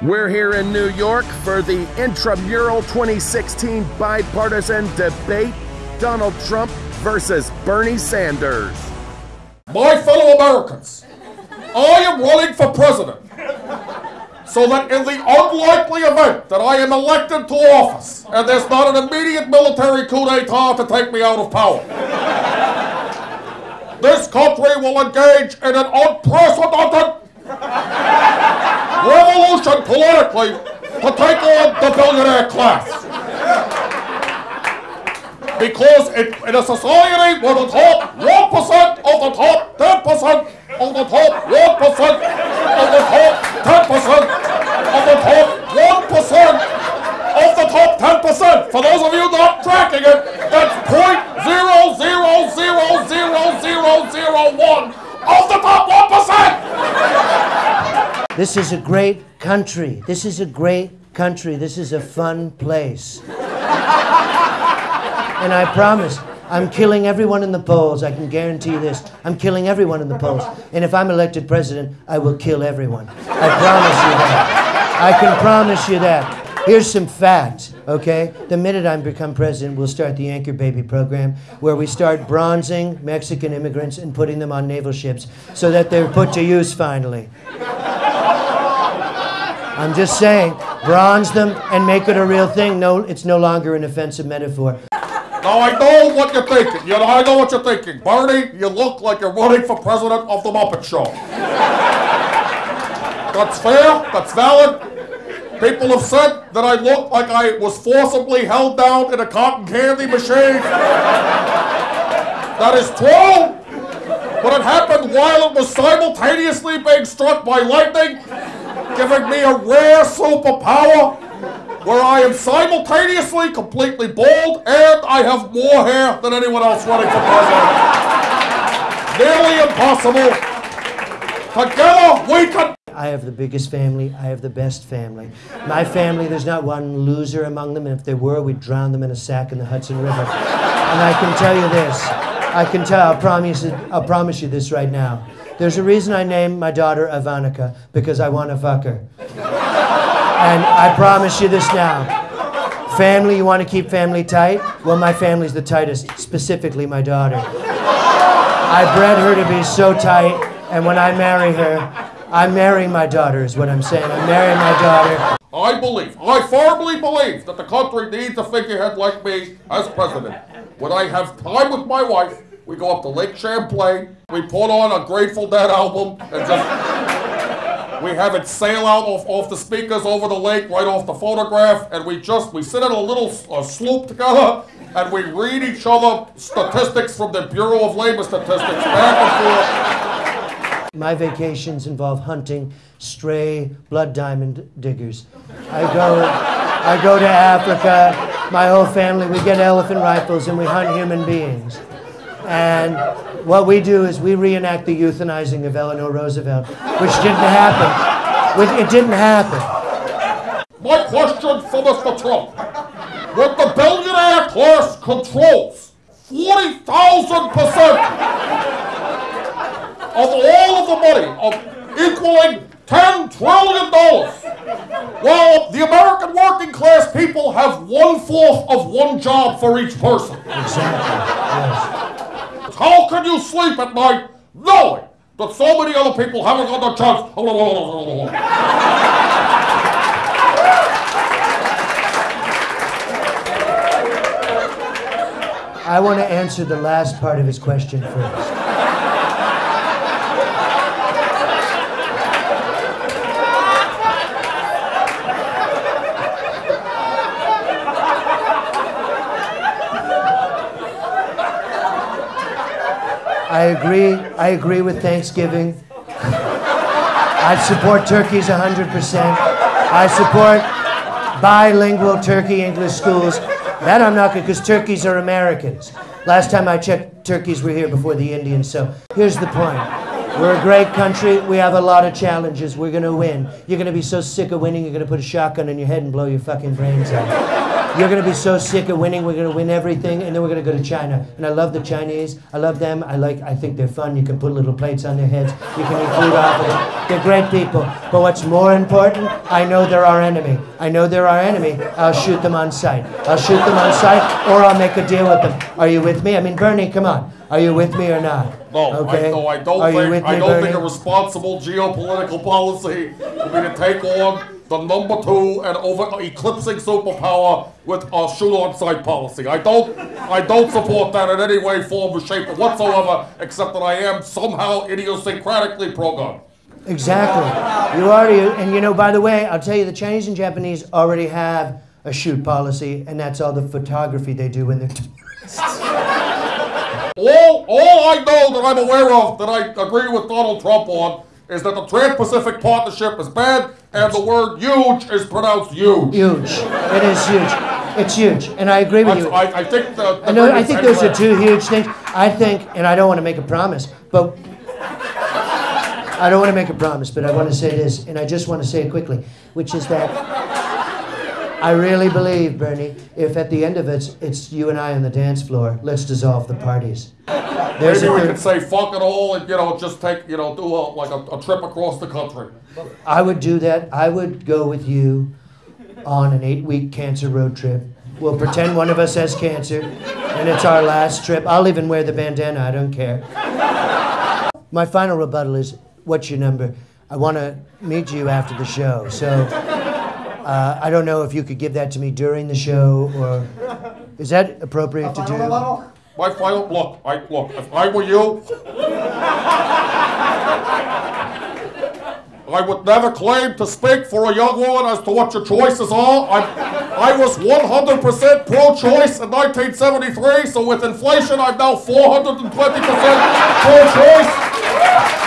We're here in New York for the intramural 2016 bipartisan debate Donald Trump versus Bernie Sanders. My fellow Americans, I am running for president so that in the unlikely event that I am elected to office and there's not an immediate military coup d'etat to take me out of power, this country will engage in an unprecedented revolution politically to take on the billionaire class. Because it, in a society where the top 1% of the top 10% of the top 1% of the top 10% of the top 1% of the top 10%, for those of you not tracking it, that's 0.00000001 of the top 1%! This is a great country. This is a great country. This is a fun place. and I promise, I'm killing everyone in the polls. I can guarantee this. I'm killing everyone in the polls. And if I'm elected president, I will kill everyone. I promise you that. I can promise you that. Here's some facts, okay? The minute I become president, we'll start the Anchor Baby program, where we start bronzing Mexican immigrants and putting them on naval ships so that they're put to use finally. I'm just saying, bronze them and make it a real thing. No, it's no longer an offensive metaphor. Now I know what you're thinking. You know, I know what you're thinking. Bernie, you look like you're running for president of the Muppet Show. That's fair. That's valid. People have said that I look like I was forcibly held down in a cotton candy machine. That is true. But it happened while it was simultaneously being struck by lightning, giving me a rare superpower where I am simultaneously completely bald and I have more hair than anyone else running for president. Nearly impossible. Together we can. I have the biggest family. I have the best family. My family, there's not one loser among them, and if there were, we'd drown them in a sack in the Hudson River. And I can tell you this. I can tell, I'll promise, I'll promise you this right now. There's a reason I named my daughter Ivanka, because I want to fuck her. And I promise you this now. Family, you want to keep family tight? Well, my family's the tightest, specifically my daughter. I bred her to be so tight, and when I marry her, I'm marrying my daughter, is what I'm saying. I'm marrying my daughter. I believe, I firmly believe that the country needs a figurehead like me as president. When I have time with my wife, we go up to Lake Champlain, we put on a Grateful Dead album, and just, we have it sail out off, off the speakers over the lake, right off the photograph, and we just, we sit in a little uh, sloop together, and we read each other statistics from the Bureau of Labor Statistics back and forth. My vacations involve hunting stray blood diamond diggers. I go, I go to Africa. My whole family, we get elephant rifles and we hunt human beings. And what we do is we reenact the euthanizing of Eleanor Roosevelt, which didn't happen. It didn't happen. My question for Mr. Trump. With the billionaire class controls 40,000% of all of the money of equaling $10 trillion, while the American working class people have one-fourth of one job for each person. Exactly. Yes. How can you sleep at night knowing that so many other people haven't got the chance? I want to answer the last part of his question first. I agree. I agree with Thanksgiving. I support turkeys 100%. I support bilingual turkey English schools. That I'm not because turkeys are Americans. Last time I checked, turkeys were here before the Indians. So here's the point. We're a great country. We have a lot of challenges. We're going to win. You're going to be so sick of winning, you're going to put a shotgun in your head and blow your fucking brains out. You're going to be so sick of winning. We're going to win everything, and then we're going to go to China. And I love the Chinese. I love them. I like. I think they're fun. You can put little plates on their heads. You can eat food off of them. They're great people. But what's more important, I know they're our enemy. I know they're our enemy. I'll shoot them on sight. I'll shoot them on sight, or I'll make a deal with them. Are you with me? I mean, Bernie, come on. Are you with me or not? No, Okay. I, no, I don't Are think I don't think a responsible geopolitical policy would be to take on the number two and over eclipsing superpower with a shoot on sight policy. I don't I don't support that in any way, form, or shape whatsoever, except that I am somehow idiosyncratically pro gun. Exactly. You already, and you know, by the way, I'll tell you, the Chinese and Japanese already have a shoot policy, and that's all the photography they do when they're. All all I know that I'm aware of that I agree with Donald Trump on is that the Trans-Pacific Partnership is bad and the word huge is pronounced huge. huge. It is huge. It's huge, and I agree with That's- you. I, I think the, the I know. I think those are two huge things. I think, and I don't want to make a promise, but I don't want to make a promise, but I want to say this, and I just want to say it quickly, which is that I really believe, Bernie, if at the end of it it's you and I on the dance floor, let's dissolve the parties. There's Maybe we could say fuck it all and you know just take you know do a like a, a trip across the country. I would do that. I would go with you on an eight week cancer road trip. We'll pretend one of us has cancer, and it's our last trip. I'll even wear the bandana, I don't care. My final rebuttal is what's your number? I want to meet you after the show. So uh, I don't know if you could give that to me during the show, or is that appropriate to do? My final look, I look. If I were you, I would never claim to speak for a young woman as to what your choices are. I, I was 100% pro-choice in 1973, so with inflation, I'm now 420% pro-choice.